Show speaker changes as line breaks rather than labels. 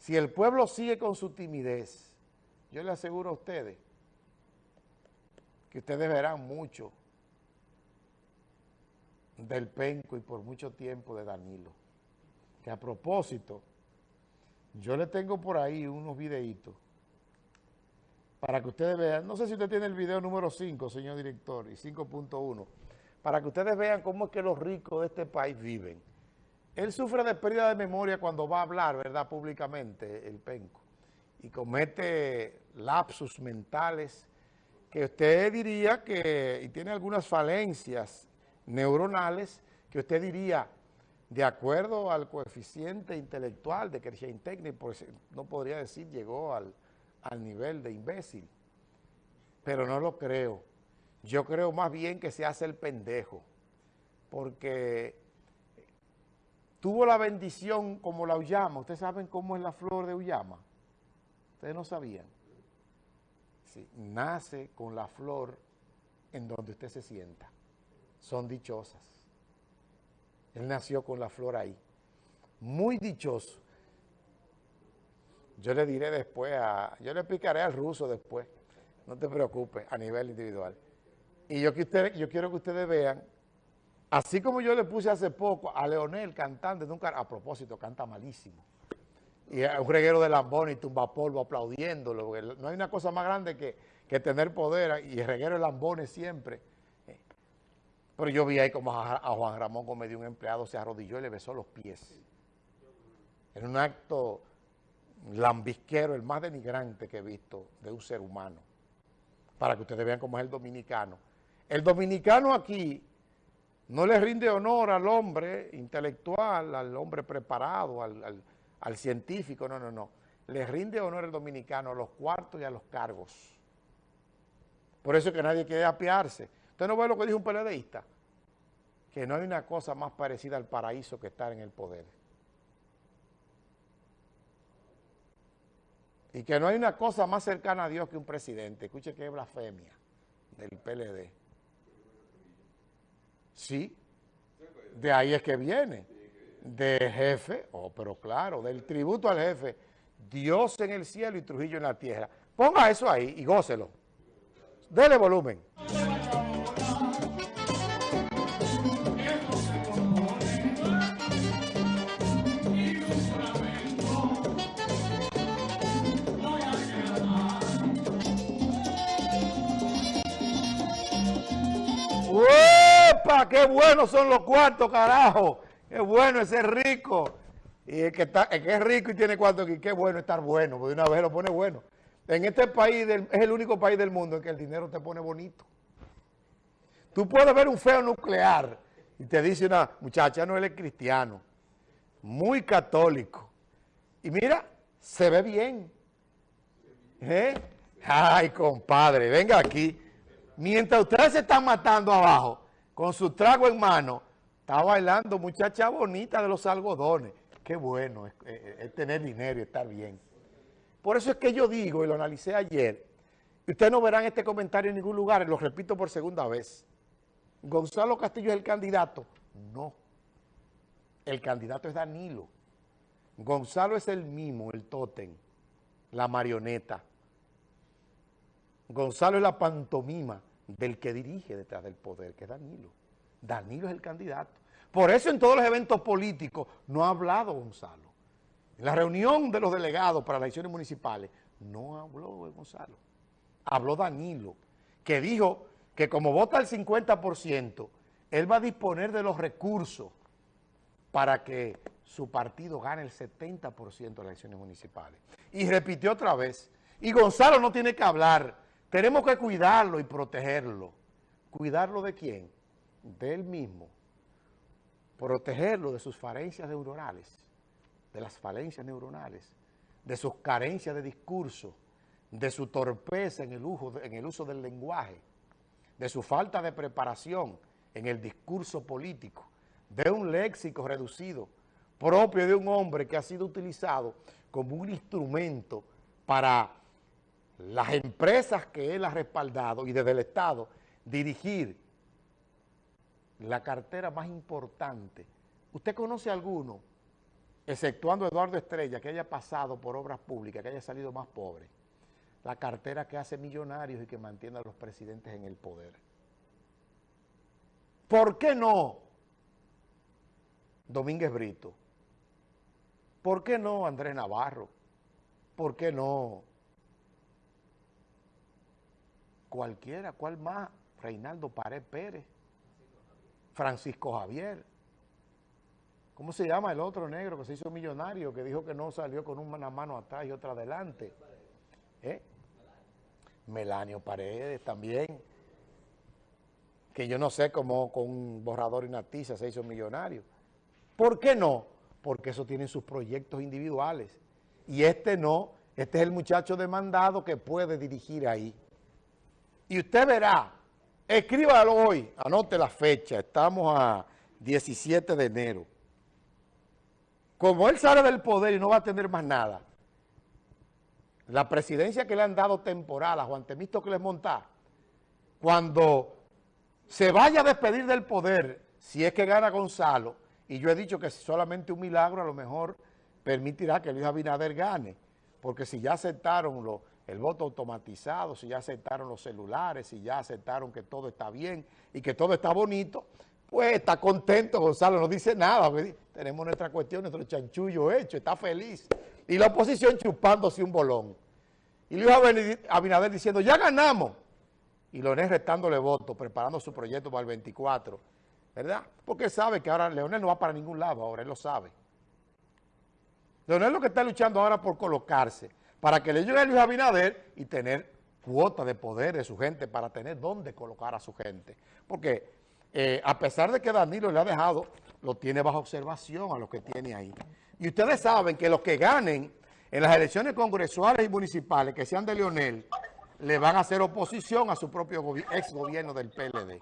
Si el pueblo sigue con su timidez, yo le aseguro a ustedes que ustedes verán mucho del penco y por mucho tiempo de Danilo. Que a propósito, yo le tengo por ahí unos videitos para que ustedes vean, no sé si usted tiene el video número 5, señor director, y 5.1, para que ustedes vean cómo es que los ricos de este país viven. Él sufre de pérdida de memoria cuando va a hablar, ¿verdad?, públicamente, el penco, y comete lapsus mentales que usted diría que, y tiene algunas falencias neuronales, que usted diría, de acuerdo al coeficiente intelectual de Kershaw Technic, no podría decir llegó al, al nivel de imbécil, pero no lo creo. Yo creo más bien que se hace el pendejo, porque tuvo la bendición como la Uyama. ¿Ustedes saben cómo es la flor de Uyama? Ustedes no sabían. Sí, nace con la flor en donde usted se sienta. Son dichosas. Él nació con la flor ahí. Muy dichoso. Yo le diré después, a, yo le explicaré al ruso después. No te preocupes, a nivel individual. Y yo, que yo quiero que ustedes vean, así como yo le puse hace poco a Leonel, cantante, nunca, a propósito, canta malísimo. Y un reguero de lambón y tumbapolvo aplaudiéndolo. No hay una cosa más grande que, que tener poder y el reguero de lambones siempre. Pero yo vi ahí como a, Juan Ramón como de un empleado se arrodilló y le besó los pies. En un acto lambisquero, el más denigrante que he visto de un ser humano. Para que ustedes vean cómo es el dominicano. El dominicano aquí no le rinde honor al hombre intelectual, al hombre preparado, al, científico, no, no, no. Le rinde honor el dominicano a los cuartos y a los cargos. Por eso es que nadie quiere apiarse. Usted no ve lo que dijo un peledeísta, que no hay una cosa más parecida al paraíso que estar en el poder. Y que no hay una cosa más cercana a Dios que un presidente. Escuche que blasfemia del PLD. Sí, de ahí es que viene. De jefe, oh, pero claro, del tributo al jefe. Dios en el cielo y Trujillo en la tierra. Ponga eso ahí y gócelo. Dele volumen. ¡Qué buenos son los cuartos, carajo! ¡Qué bueno ese rico! Y el que, está, que es rico y tiene cuartos aquí, qué bueno estar bueno, porque una vez lo pone bueno. En este país, es el único país del mundo en que el dinero te pone bonito. Tú puedes ver un feo nuclear y te dice una muchacha, no, él es cristiano, muy católico. Y mira, se ve bien. ¿Eh? Ay, compadre, venga aquí. Mientras ustedes se están matando abajo, con su trago en mano, está bailando muchacha bonita de los algodones. Qué bueno es, tener dinero y estar bien. Por eso es que yo digo, y lo analicé ayer, y ustedes no verán este comentario en ningún lugar, lo repito por segunda vez. ¿Gonzalo Castillo es el candidato? No. El candidato es Danilo. Gonzalo es el mimo, el tótem, la marioneta. Gonzalo es la pantomima del que dirige detrás del poder, que es Danilo. Danilo es el candidato. Por eso en todos los eventos políticos no ha hablado Gonzalo. En la reunión de los delegados para las elecciones municipales no habló Gonzalo. Habló Danilo, que dijo que como vota el 50%, él va a disponer de los recursos para que su partido gane el 70% de las elecciones municipales. Y repitió otra vez, y Gonzalo no tiene que hablar tenemos que cuidarlo y protegerlo. ¿Cuidarlo de quién? De él mismo. Protegerlo de sus falencias neuronales, de las falencias neuronales, de sus carencias de discurso, de su torpeza en el, uso, en el uso del lenguaje, de su falta de preparación en el discurso político, de un léxico reducido propio de un hombre que ha sido utilizado como un instrumento para las empresas que él ha respaldado y desde el Estado dirigir la cartera más importante. ¿Usted conoce alguno exceptuando Eduardo Estrella, que haya pasado por obras públicas, que haya salido más pobre, la cartera que hace millonarios y que mantiene a los presidentes en el poder. ¿Por qué no Domínguez Brito? ¿Por qué no Andrés Navarro? ¿Por qué no cualquiera? ¿Cuál más? Reinaldo Pared Pérez, Francisco Javier. ¿Cómo se llama el otro negro que se hizo millonario, que dijo que no salió con una mano atrás y otra adelante? ¿Eh? Melanio Paredes también, que yo no sé cómo con un borrador y una tiza se hizo millonario. ¿Por qué no? Porque eso tiene sus proyectos individuales. Y este no, este es el muchacho demandado que puede dirigir ahí. Y usted verá, escríbalo hoy, anote la fecha, estamos a 17 de enero. Como él sale del poder y no va a tener más nada, la presidencia que le han dado temporal a Juan les monta, cuando se vaya a despedir del poder, si es que gana Gonzalo, y yo he dicho que solamente un milagro a lo mejor permitirá que Luis Abinader gane, porque si ya aceptaron lo, el voto automatizado, si ya aceptaron los celulares, si ya aceptaron que todo está bien y que todo está bonito, pues está contento Gonzalo, no dice nada, tenemos nuestra cuestión, nuestro chanchullo hecho, está feliz y la oposición chupándose un bolón. Y Luis Abinader diciendo, ya ganamos. Y Leonel restándole votos, preparando su proyecto para el 24, ¿verdad? Porque sabe que ahora Leonel no va para ningún lado, ahora él lo sabe. Leonel lo que está luchando ahora por colocarse, para que le llegue a Luis Abinader y tener cuota de poder de su gente, para tener dónde colocar a su gente. Porque eh, a pesar de que Danilo le ha dejado, lo tiene bajo observación a los que tiene ahí. Y ustedes saben que los que ganen en las elecciones congresuales y municipales, que sean de Leonel, le van a hacer oposición a su propio ex gobierno del PLD.